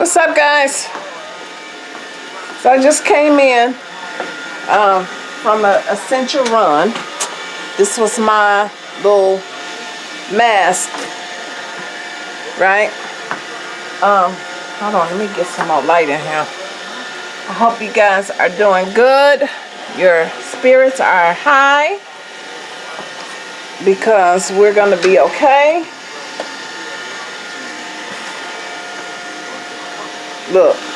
What's up, guys? So I just came in um, from a essential run. This was my little mask, right? Um, hold on, let me get some more light in here. I hope you guys are doing good. Your spirits are high because we're going to be okay. Look.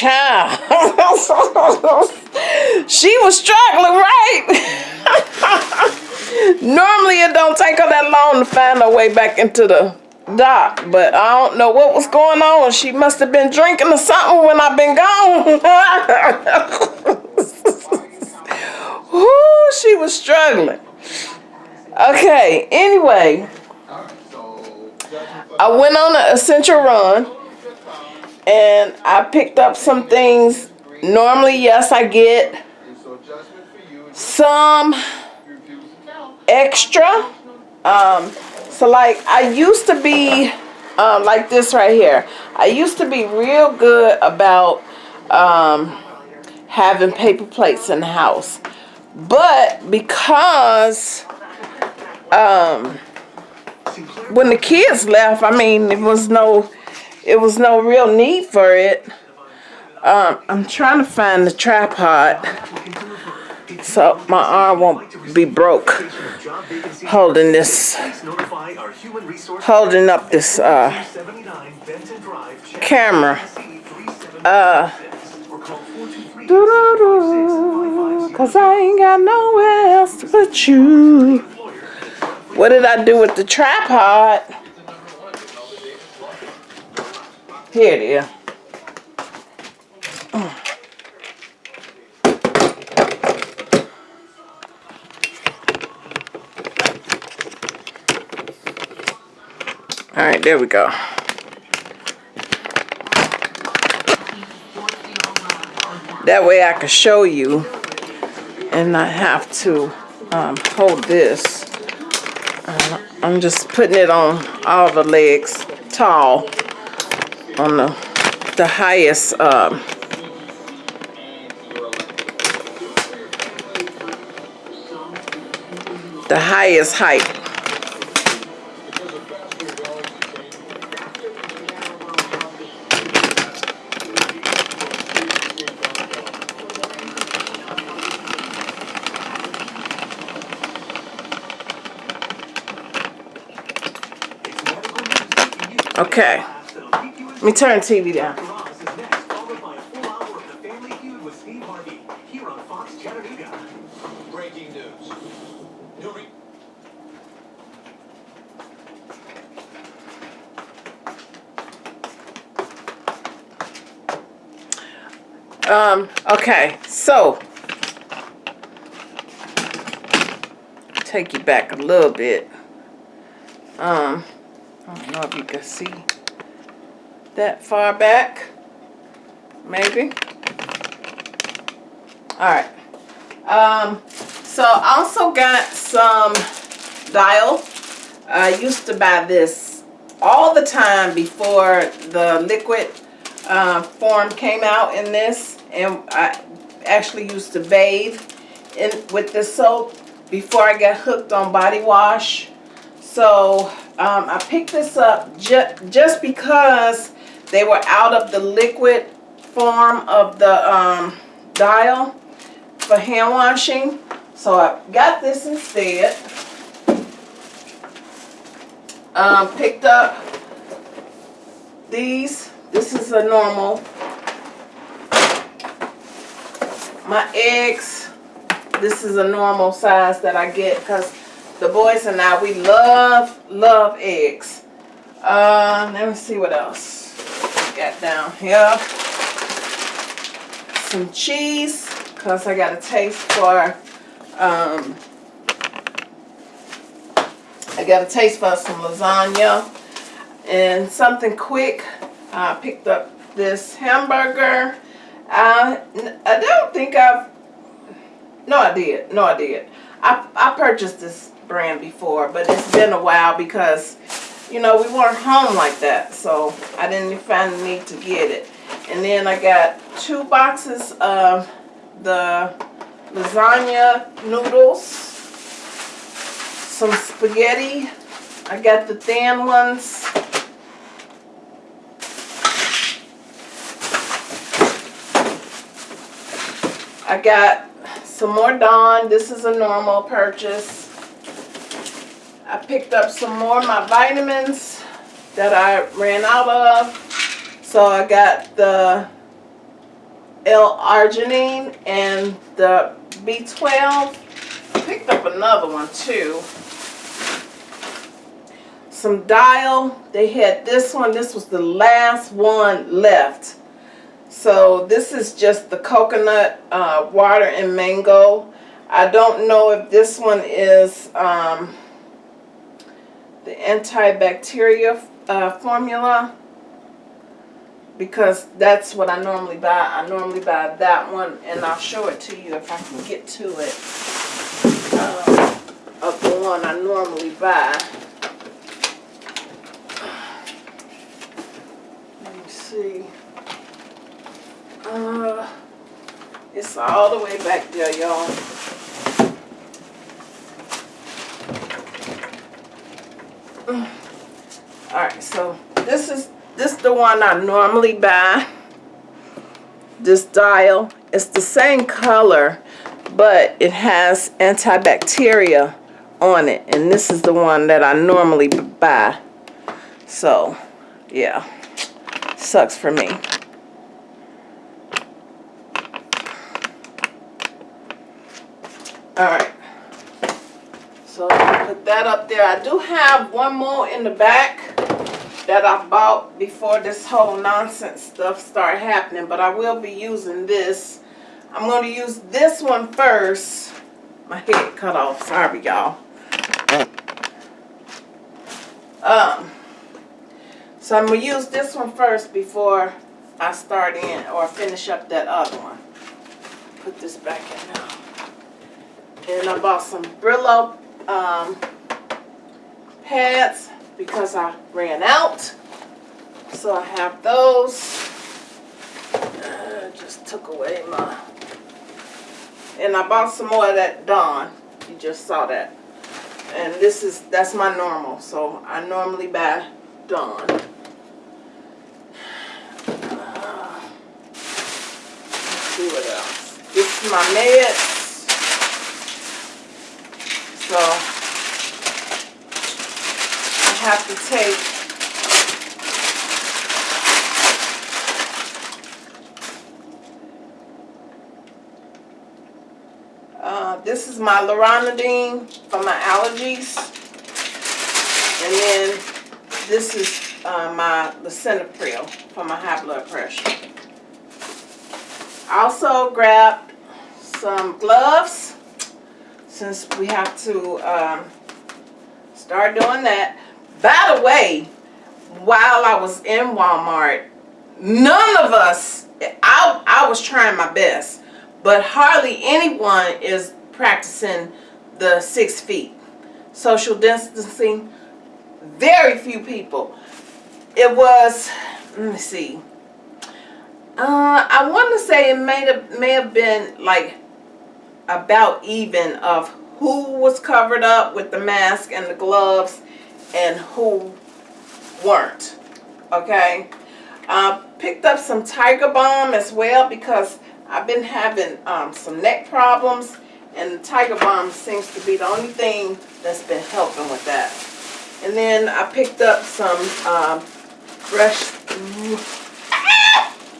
Child. she was struggling, right? Normally it don't take her that long to find her way back into the dock, but I don't know what was going on. She must have been drinking or something when I've been gone. Ooh, she was struggling. Okay, anyway, I went on an essential run and I picked up some things. Normally, yes, I get some extra. Um, so like I used to be um, like this right here. I used to be real good about um, having paper plates in the house. But because um, when the kids left, I mean, it was no, it was no real need for it. Um, I'm trying to find the tripod so my arm won't be broke holding this, holding up this uh, camera. Uh, Cause I ain't got nowhere else to put you. What did I do with the tripod? Here it is. All right, there we go. That way I can show you and not have to um, hold this. Uh, I'm just putting it on all the legs tall on the the highest um, the highest height Okay. Let me turn TV down. Breaking news. New Um, okay, so take you back a little bit. Um, I don't know if you can see that far back. Maybe. Alright. Um, so I also got some dial. I used to buy this all the time before the liquid uh, form came out in this and I actually used to bathe in with this soap before I got hooked on body wash so um, I picked this up ju just because they were out of the liquid form of the um, dial for hand washing so I got this instead um, picked up these this is a normal. My eggs, this is a normal size that I get because the boys and I, we love, love eggs. Uh, let me see what else got down here. Some cheese because I got a taste for, um, I got a taste for some lasagna and something quick I picked up this hamburger. I, I don't think I've, no I did, no I did. I, I purchased this brand before, but it's been a while because, you know, we weren't home like that. So I didn't find the need to get it. And then I got two boxes of the lasagna noodles, some spaghetti. I got the thin ones I got some more Dawn. This is a normal purchase. I picked up some more of my vitamins that I ran out of. So I got the L-arginine and the B12. I picked up another one too. Some Dial. They had this one. This was the last one left. So this is just the coconut uh, water and mango. I don't know if this one is um, the antibacterial uh, formula because that's what I normally buy. I normally buy that one and I'll show it to you if I can get to it uh, of the one I normally buy. Let me see. Uh, it's all the way back there, y'all. Alright, so this is this the one I normally buy. This dial. It's the same color, but it has antibacteria on it. And this is the one that I normally buy. So, yeah. Sucks for me. Alright. So put that up there. I do have one more in the back that I bought before this whole nonsense stuff started happening. But I will be using this. I'm going to use this one first. My head cut off. Sorry, y'all. Um, so I'm going to use this one first before I start in or finish up that other one. Put this back in now. And I bought some Brillo um, pads because I ran out. So I have those. Uh, just took away my... And I bought some more of that Dawn. You just saw that. And this is, that's my normal, so I normally buy Dawn. Uh, see what else. This is my meds. So have to take Uh, this is my Loratadine for my allergies. And then this is uh, my Lisinopril for my high blood pressure. Also grabbed some gloves since we have to um, start doing that. By the way, while I was in Walmart, none of us, I, I was trying my best, but hardly anyone is practicing the six feet. Social distancing, very few people. It was, let me see. Uh, I want to say it may have, may have been like about even of who was covered up with the mask and the gloves and who weren't. Okay. Uh, picked up some Tiger Balm as well because I've been having um, some neck problems and Tiger Balm seems to be the only thing that's been helping with that. And then I picked up some um, fresh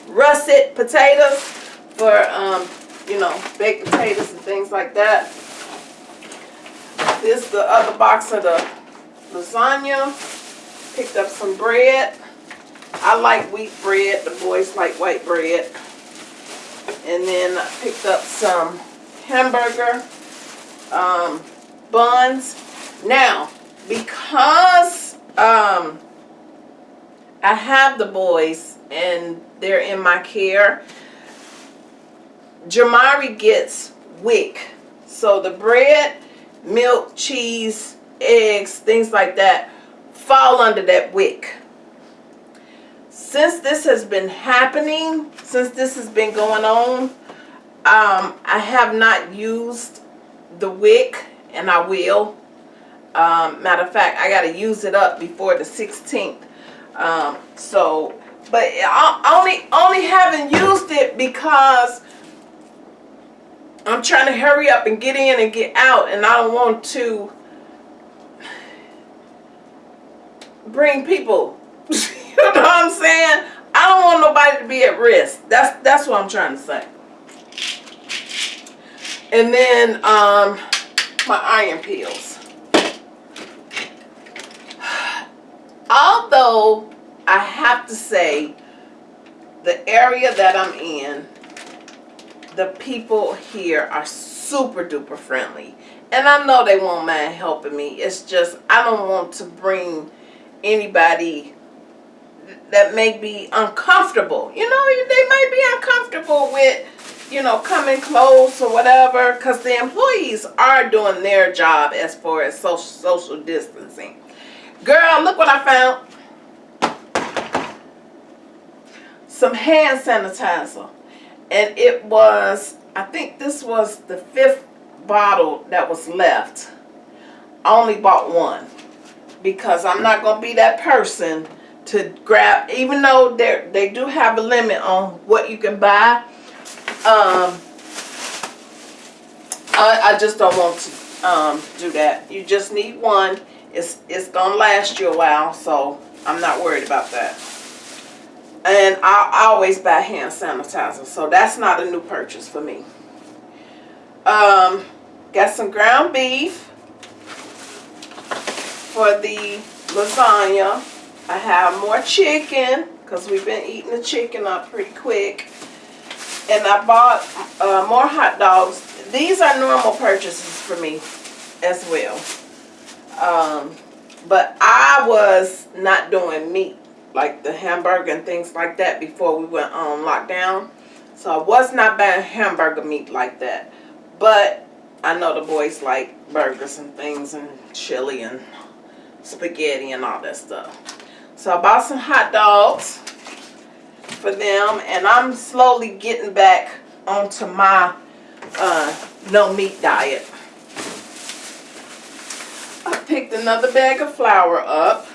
russet potatoes for, um, you know, baked potatoes and things like that. This the other box of the lasagna. Picked up some bread. I like wheat bread. The boys like white bread. And then I picked up some hamburger um, buns. Now, because um, I have the boys and they're in my care, Jamari gets WIC. So the bread, milk, cheese, eggs, things like that fall under that WIC. Since this has been happening, since this has been going on, um, I have not used the WIC and I will. Um, matter of fact, I got to use it up before the 16th. Um, so, but I only, only haven't used it because I'm trying to hurry up and get in and get out and I don't want to bring people. you know what I'm saying? I don't want nobody to be at risk. That's that's what I'm trying to say. And then um my iron pills. Although I have to say the area that I'm in the people here are super duper friendly. And I know they won't mind helping me. It's just I don't want to bring anybody that may be uncomfortable. You know, they might be uncomfortable with, you know, coming close or whatever because the employees are doing their job as far as social, social distancing. Girl, look what I found. Some hand sanitizer. And it was, I think this was the fifth bottle that was left. I only bought one because I'm not going to be that person to grab, even though they they do have a limit on what you can buy. Um, I, I just don't want to um, do that. You just need one. It's, it's going to last you a while, so I'm not worried about that. And I, I always buy hand sanitizer, so that's not a new purchase for me. Um, got some ground beef for the lasagna. I have more chicken because we've been eating the chicken up pretty quick. And I bought uh, more hot dogs. These are normal purchases for me as well. Um, but I was not doing meat like the hamburger and things like that before we went on lockdown. So I was not buying hamburger meat like that. But I know the boys like burgers and things and chili and spaghetti and all that stuff. So I bought some hot dogs for them and I'm slowly getting back onto my uh, no meat diet. I picked another bag of flour up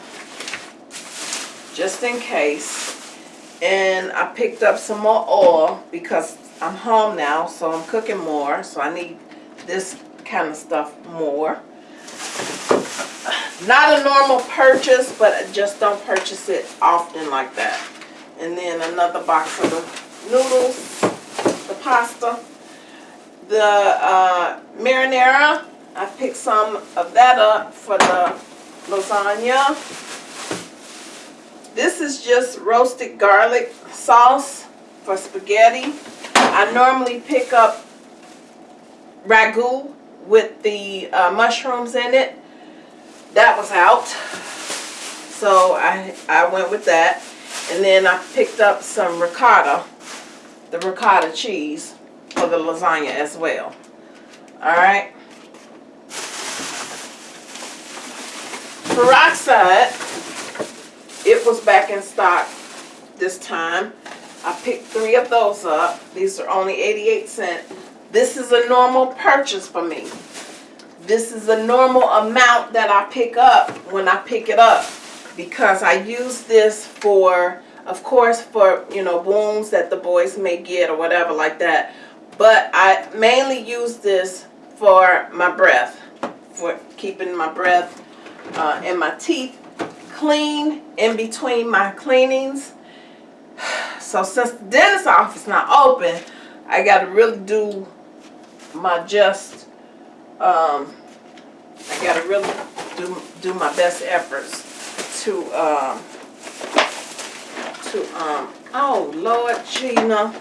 just in case. And I picked up some more oil because I'm home now, so I'm cooking more. So I need this kind of stuff more. Not a normal purchase, but I just don't purchase it often like that. And then another box of the noodles, the pasta, the uh, marinara. I picked some of that up for the lasagna. This is just roasted garlic sauce for spaghetti. I normally pick up ragu with the uh, mushrooms in it. That was out. So I, I went with that. And then I picked up some ricotta, the ricotta cheese for the lasagna as well. Alright. Peroxide, it was back in stock this time. I picked three of those up. These are only 88 cents. This is a normal purchase for me. This is a normal amount that I pick up when I pick it up because I use this for, of course, for, you know, wounds that the boys may get or whatever like that. But I mainly use this for my breath, for keeping my breath uh, and my teeth clean in between my cleanings. So since the dentist office not open, I got to really do my just, um, I got to really do, do my best efforts to, um, to, um, oh Lord Gina.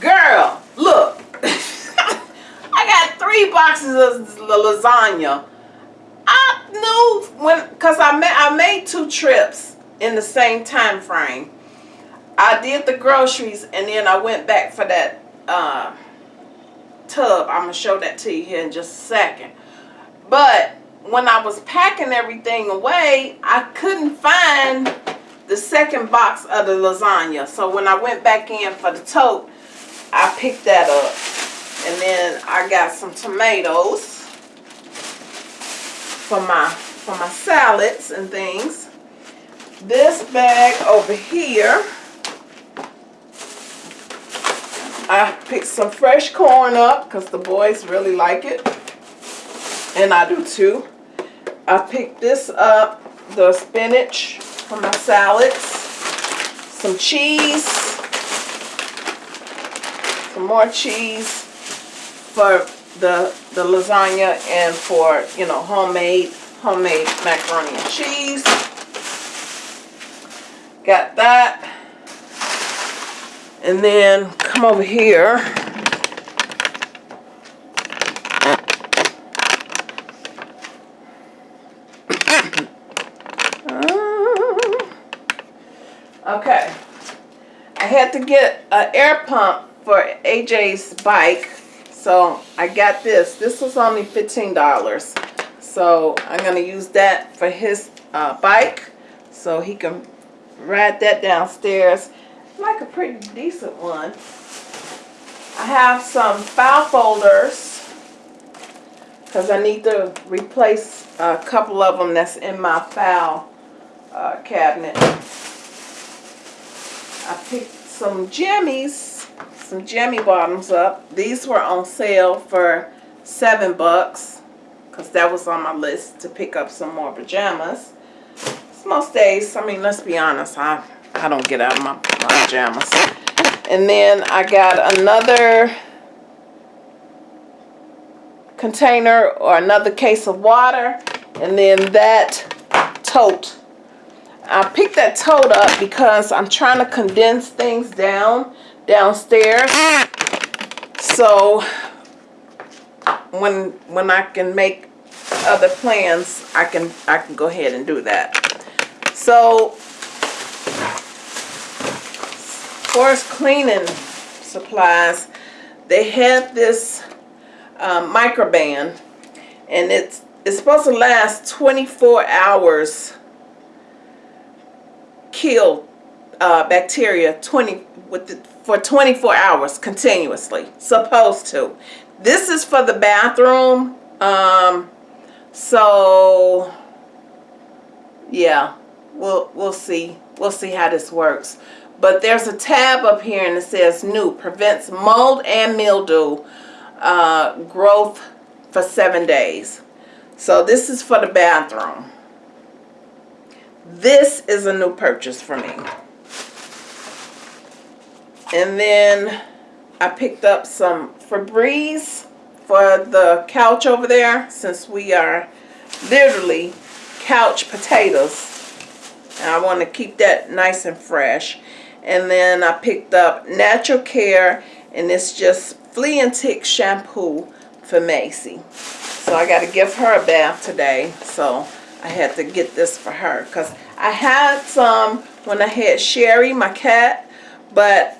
Girl, look. I got three boxes of lasagna. I knew when, cause I made I made two trips in the same time frame. I did the groceries and then I went back for that uh, tub. I'm gonna show that to you here in just a second. But when I was packing everything away, I couldn't find the second box of the lasagna. So when I went back in for the tote, I picked that up. And then I got some tomatoes for my for my salads and things. This bag over here, I picked some fresh corn up because the boys really like it. And I do too. I picked this up, the spinach for my salads, some cheese, some more cheese for the the lasagna and for you know homemade homemade macaroni and cheese got that and then come over here okay I had to get an air pump for AJ's bike so I got this. This was only $15. So I'm going to use that for his uh, bike. So he can ride that downstairs. Like a pretty decent one. I have some file folders. Because I need to replace a couple of them that's in my file uh, cabinet. I picked some jammies some jammy bottoms up. These were on sale for seven bucks because that was on my list to pick up some more pajamas. It's Most days, I mean, let's be honest, I, I don't get out of my, my pajamas. And then I got another container or another case of water and then that tote. I picked that tote up because I'm trying to condense things down downstairs. So when when I can make other plans, I can I can go ahead and do that. So for cleaning supplies, they have this um, microban and it's it's supposed to last 24 hours kill uh, bacteria 20 with the, for 24 hours continuously supposed to this is for the bathroom um, So yeah, we'll we'll see. We'll see how this works. But there's a tab up here and it says new prevents mold and mildew uh, growth for seven days. So this is for the bathroom. This is a new purchase for me. And then I picked up some Febreze for the couch over there since we are literally couch potatoes. And I want to keep that nice and fresh. And then I picked up Natural Care and it's just flea and tick shampoo for Macy. So I got to give her a bath today. So I had to get this for her because I had some when I had Sherry, my cat, but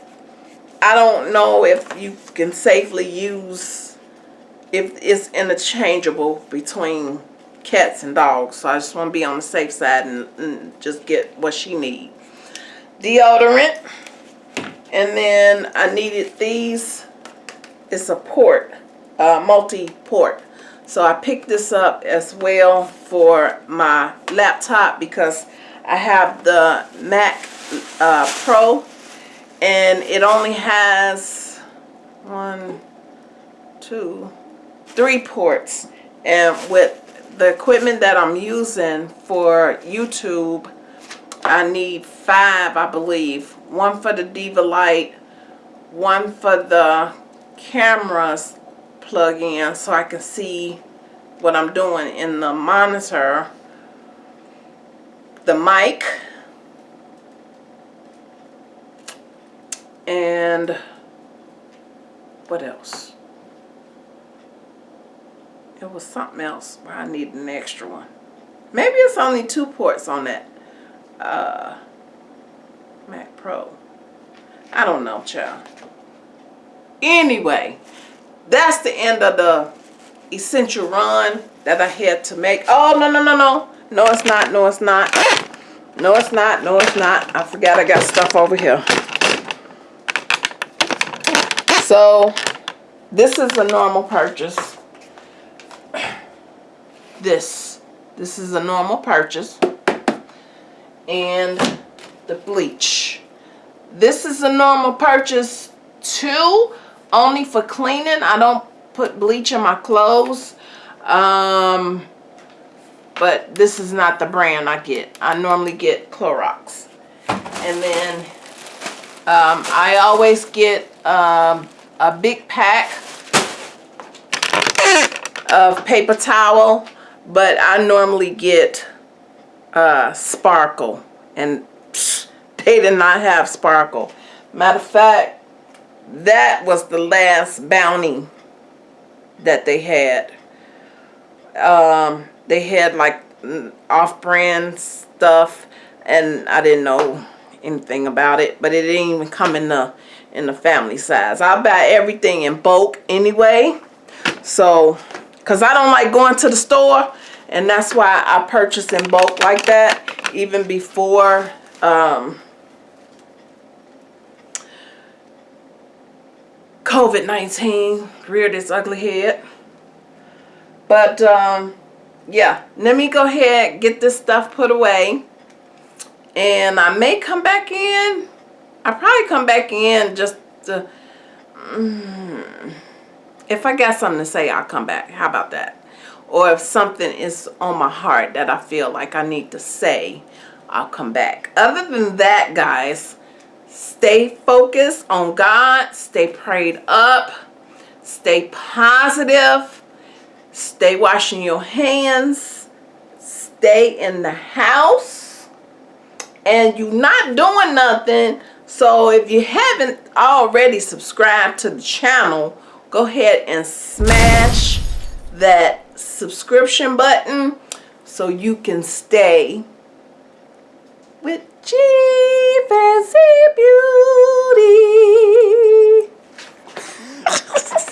I don't know if you can safely use if it's interchangeable between cats and dogs. So I just want to be on the safe side and, and just get what she needs. Deodorant. And then I needed these. It's a port, uh, multi-port. So I picked this up as well for my laptop because I have the Mac uh, Pro and it only has one, two, three ports. And with the equipment that I'm using for YouTube, I need five, I believe. One for the Diva Light, one for the cameras plug in so I can see what I'm doing in the monitor, the mic, and what else? It was something else where I need an extra one. Maybe it's only two ports on that uh, Mac Pro. I don't know, child. Anyway, that's the end of the essential run that I had to make. Oh, no, no, no, no. No, it's not. No, it's not. No, it's not. No, it's not. I forgot I got stuff over here. So, this is a normal purchase. This. This is a normal purchase. And the bleach. This is a normal purchase too. Only for cleaning. I don't put bleach in my clothes. Um, but this is not the brand I get. I normally get Clorox. And then um, I always get um, a big pack of paper towel. But I normally get uh, Sparkle. And psh, they did not have Sparkle. Matter of fact, that was the last bounty that they had. Um, they had like off-brand stuff and I didn't know anything about it but it didn't even come in the in the family size I buy everything in bulk anyway so because I don't like going to the store and that's why I purchase in bulk like that even before um, COVID-19 reared its ugly head. But, um, yeah, let me go ahead get this stuff put away. And I may come back in. i probably come back in just to, mm, if I got something to say, I'll come back. How about that? Or if something is on my heart that I feel like I need to say, I'll come back. Other than that, guys, Stay focused on God. Stay prayed up. Stay positive. Stay washing your hands. Stay in the house. And you're not doing nothing. So if you haven't already subscribed to the channel, go ahead and smash that subscription button so you can stay with G Fancy Beauty.